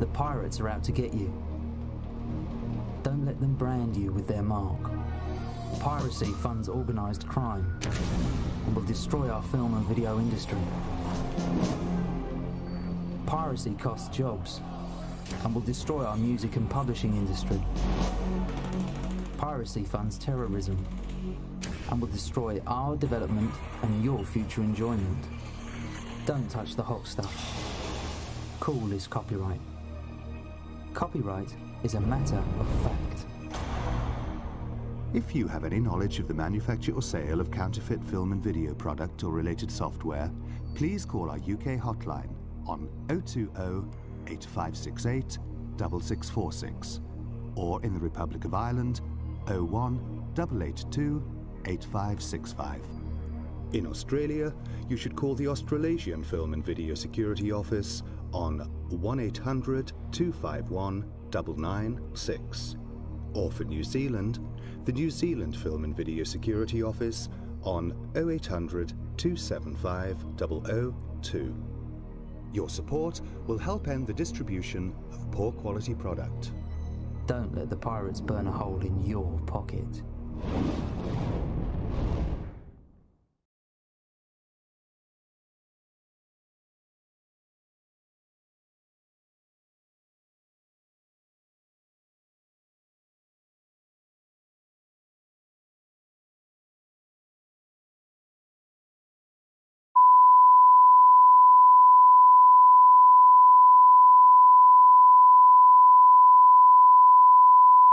The pirates are out to get you. Don't let them brand you with their mark. Piracy funds organised crime and will destroy our film and video industry. Piracy costs jobs and will destroy our music and publishing industry. Piracy funds terrorism and will destroy our development and your future enjoyment. Don't touch the hot stuff. Cool is copyright. Copyright is a matter of fact. If you have any knowledge of the manufacture or sale of counterfeit film and video product or related software, please call our UK hotline on 020 8568 6646 or in the Republic of Ireland 01 882 8565. In Australia, you should call the Australasian Film and Video Security Office on 1800 251 996. Or for New Zealand, the New Zealand Film and Video Security Office on 0800 275 002. Your support will help end the distribution of poor quality product. Don't let the pirates burn a hole in your pocket.